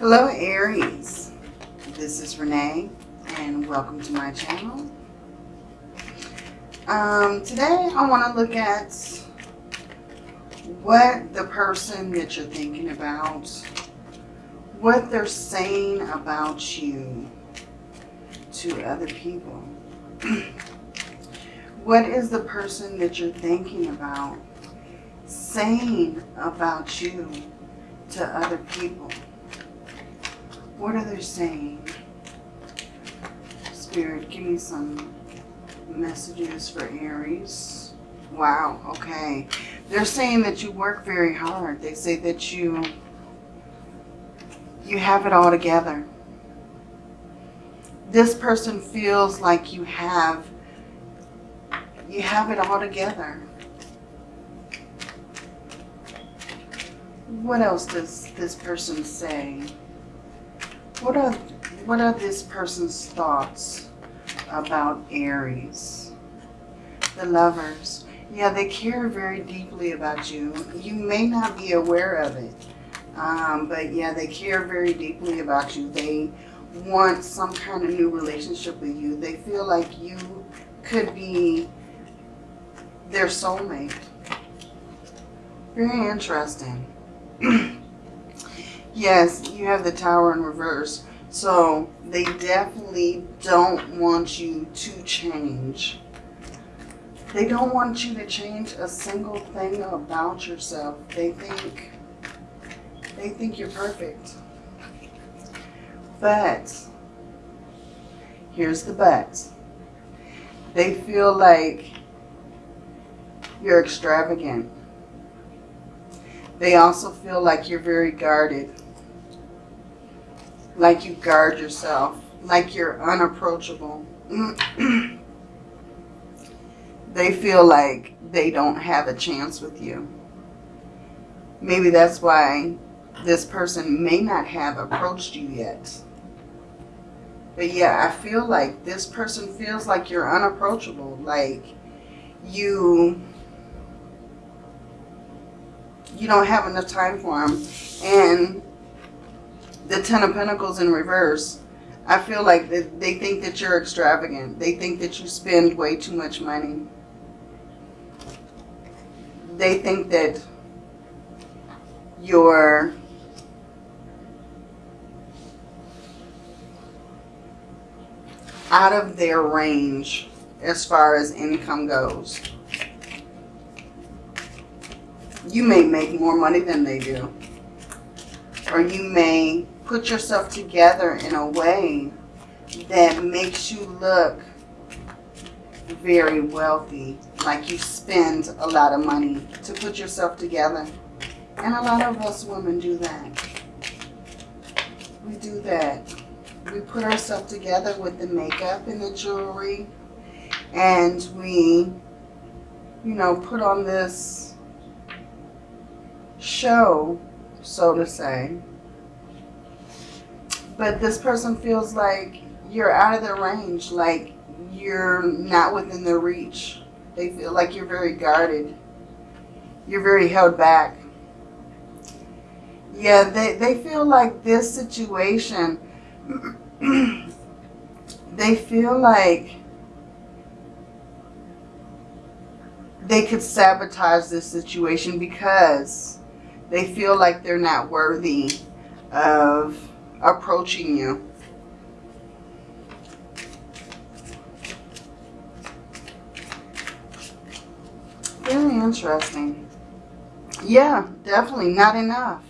Hello Aries, this is Renee and welcome to my channel. Um, today I want to look at what the person that you're thinking about, what they're saying about you to other people. what is the person that you're thinking about saying about you to other people? What are they saying? Spirit, give me some messages for Aries. Wow, okay. They're saying that you work very hard. They say that you you have it all together. This person feels like you have you have it all together. What else does this person say? What are what are this person's thoughts about Aries? The lovers. Yeah, they care very deeply about you. You may not be aware of it. Um, but yeah, they care very deeply about you. They want some kind of new relationship with you. They feel like you could be their soulmate. Very interesting. Yes, you have the tower in reverse. So they definitely don't want you to change. They don't want you to change a single thing about yourself. They think they think you're perfect. But here's the but. They feel like you're extravagant. They also feel like you're very guarded like you guard yourself, like you're unapproachable. they feel like they don't have a chance with you. Maybe that's why this person may not have approached you yet. But yeah, I feel like this person feels like you're unapproachable. Like you, you don't have enough time for them. And the Ten of Pentacles in reverse, I feel like they think that you're extravagant. They think that you spend way too much money. They think that you're out of their range as far as income goes. You may make more money than they do. Or you may put yourself together in a way that makes you look very wealthy, like you spend a lot of money to put yourself together. And a lot of us women do that. We do that. We put ourselves together with the makeup and the jewelry and we, you know, put on this show, so to say, but this person feels like you're out of their range, like you're not within their reach. They feel like you're very guarded. You're very held back. Yeah, they, they feel like this situation, they feel like they could sabotage this situation because they feel like they're not worthy of approaching you. Very interesting. Yeah, definitely not enough.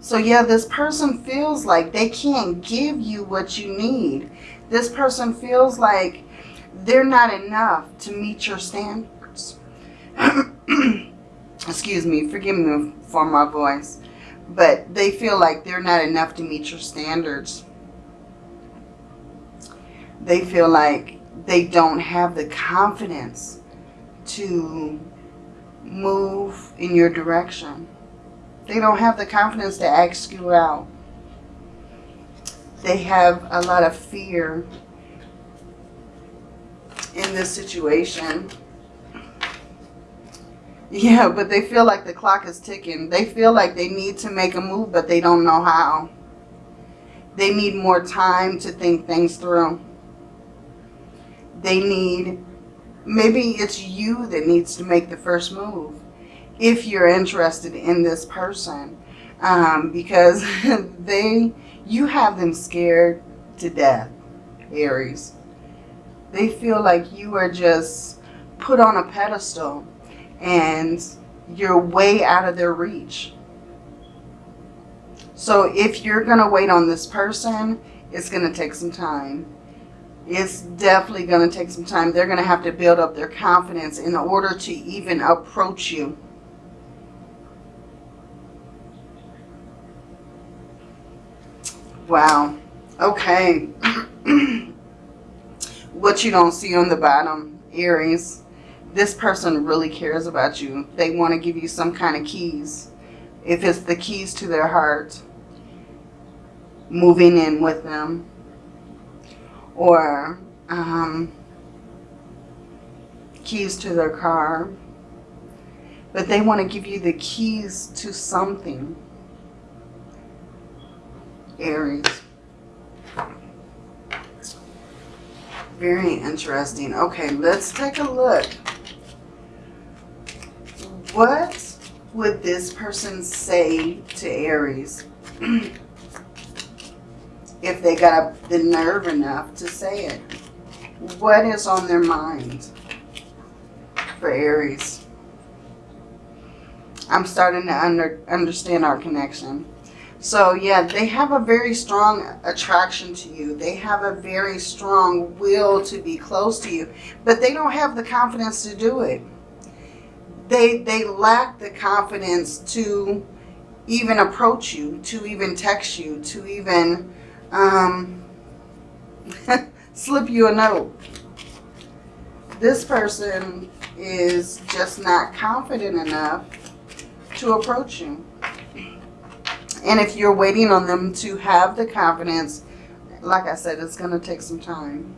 So yeah, this person feels like they can't give you what you need. This person feels like they're not enough to meet your standards. Excuse me, forgive me for my voice but they feel like they're not enough to meet your standards. They feel like they don't have the confidence to move in your direction. They don't have the confidence to ask you out. They have a lot of fear in this situation. Yeah, but they feel like the clock is ticking. They feel like they need to make a move, but they don't know how. They need more time to think things through. They need, maybe it's you that needs to make the first move if you're interested in this person. Um, because they, you have them scared to death, Aries. They feel like you are just put on a pedestal and you're way out of their reach. So if you're going to wait on this person, it's going to take some time. It's definitely going to take some time. They're going to have to build up their confidence in order to even approach you. Wow. Okay. what you don't see on the bottom, Aries, this person really cares about you. They want to give you some kind of keys. If it's the keys to their heart, moving in with them. Or um, keys to their car. But they want to give you the keys to something. Aries. Very interesting. Okay, let's take a look. What would this person say to Aries if they got the nerve enough to say it? What is on their mind for Aries? I'm starting to under, understand our connection. So yeah, they have a very strong attraction to you. They have a very strong will to be close to you, but they don't have the confidence to do it. They, they lack the confidence to even approach you, to even text you, to even um, slip you a note. This person is just not confident enough to approach you. And if you're waiting on them to have the confidence, like I said, it's going to take some time.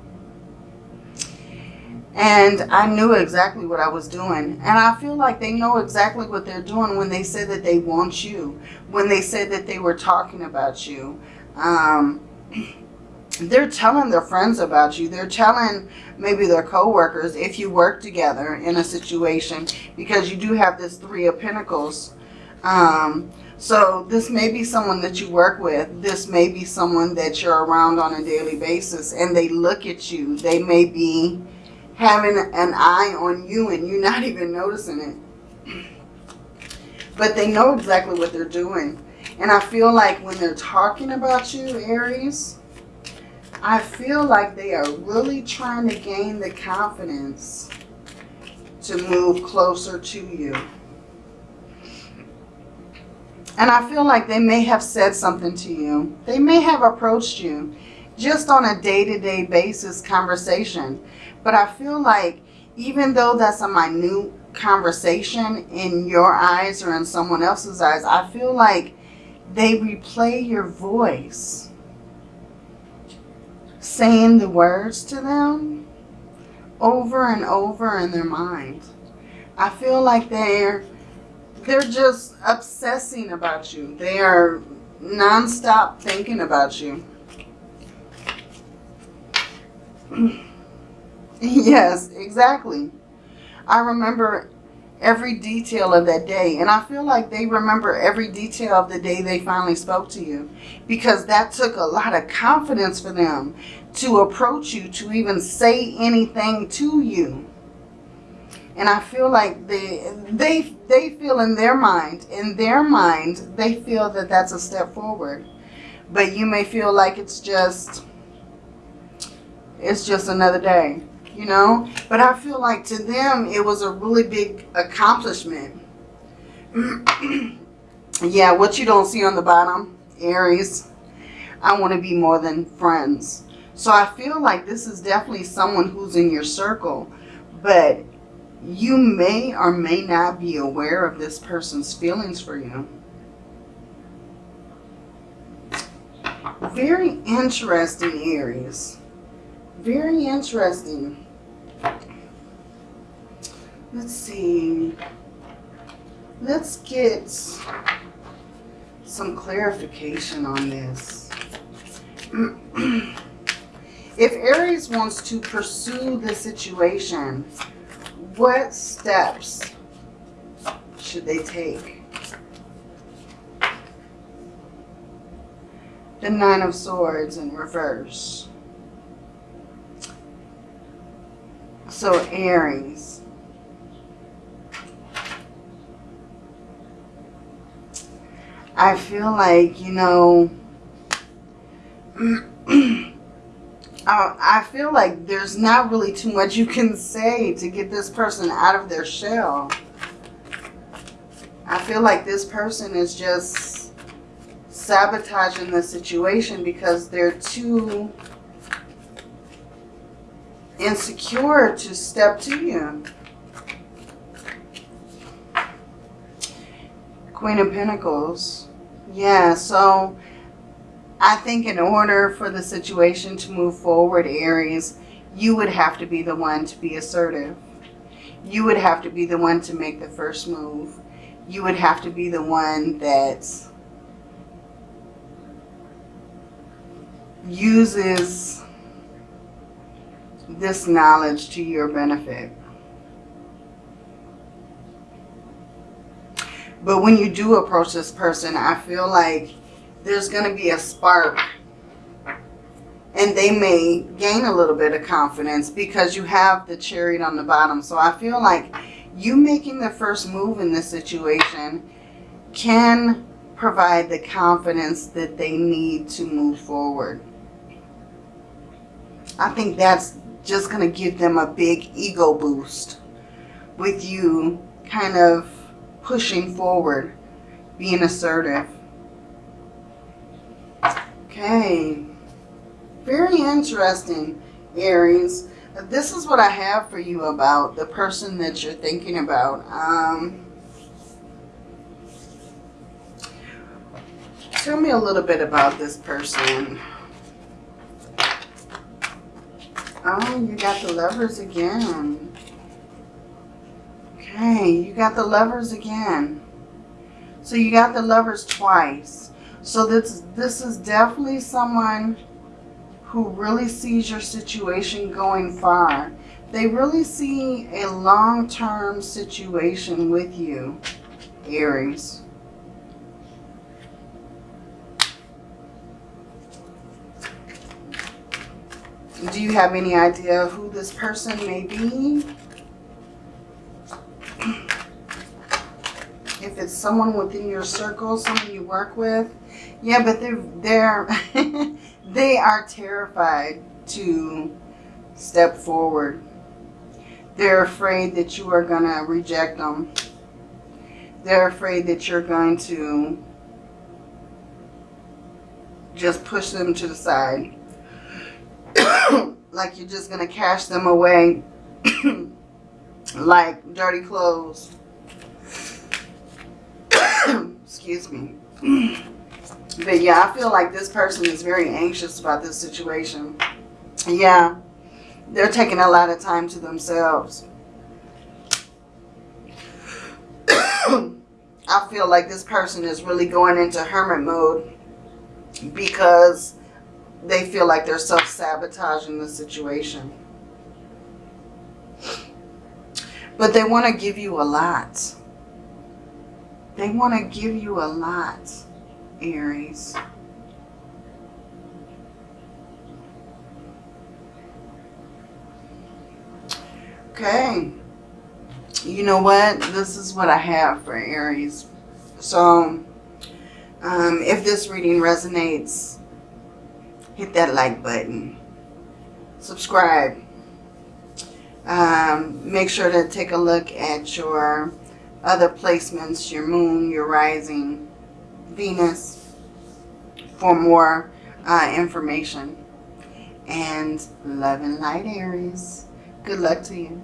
And I knew exactly what I was doing. And I feel like they know exactly what they're doing when they said that they want you. When they said that they were talking about you. Um, they're telling their friends about you. They're telling maybe their coworkers if you work together in a situation. Because you do have this Three of Pentacles. Um, so this may be someone that you work with. This may be someone that you're around on a daily basis and they look at you. They may be having an eye on you and you're not even noticing it. But they know exactly what they're doing. And I feel like when they're talking about you, Aries, I feel like they are really trying to gain the confidence to move closer to you. And I feel like they may have said something to you. They may have approached you just on a day-to-day -day basis conversation. But I feel like even though that's a minute conversation in your eyes or in someone else's eyes, I feel like they replay your voice saying the words to them over and over in their mind. I feel like they're they're just obsessing about you. They are nonstop thinking about you. yes, exactly. I remember every detail of that day. And I feel like they remember every detail of the day they finally spoke to you. Because that took a lot of confidence for them to approach you, to even say anything to you. And I feel like they, they, they feel in their mind, in their mind, they feel that that's a step forward. But you may feel like it's just, it's just another day, you know. But I feel like to them, it was a really big accomplishment. yeah, what you don't see on the bottom, Aries, I want to be more than friends. So I feel like this is definitely someone who's in your circle. But you may or may not be aware of this person's feelings for you. Very interesting, Aries. Very interesting. Let's see. Let's get some clarification on this. if Aries wants to pursue the situation, what steps should they take? The Nine of Swords in reverse. So Aries. I feel like, you know, uh, I feel like there's not really too much you can say to get this person out of their shell. I feel like this person is just sabotaging the situation because they're too insecure to step to you. Queen of Pentacles. Yeah, so I think in order for the situation to move forward, Aries, you would have to be the one to be assertive. You would have to be the one to make the first move. You would have to be the one that uses this knowledge to your benefit. But when you do approach this person, I feel like there's going to be a spark and they may gain a little bit of confidence because you have the chariot on the bottom. So I feel like you making the first move in this situation can provide the confidence that they need to move forward. I think that's just going to give them a big ego boost with you kind of pushing forward, being assertive. Okay. Very interesting, Aries. This is what I have for you about the person that you're thinking about. Um, tell me a little bit about this person. Oh, you got the lovers again. Okay, you got the lovers again. So you got the lovers twice. So this, this is definitely someone who really sees your situation going far. They really see a long-term situation with you, Aries. Do you have any idea who this person may be? If it's someone within your circle, someone you work with, yeah, but they're they're they are terrified to step forward. They're afraid that you are going to reject them. They're afraid that you're going to just push them to the side. Like you're just going to cash them away like dirty clothes. Excuse me. But yeah, I feel like this person is very anxious about this situation. Yeah, they're taking a lot of time to themselves. I feel like this person is really going into hermit mode because they feel like they're self-sabotaging the situation. But they want to give you a lot. They want to give you a lot. Aries. Okay. You know what? This is what I have for Aries. So, um, if this reading resonates, hit that like button. Subscribe. Um, make sure to take a look at your other placements, your moon, your rising, Venus for more uh, information. And love and light, Aries. Good luck to you.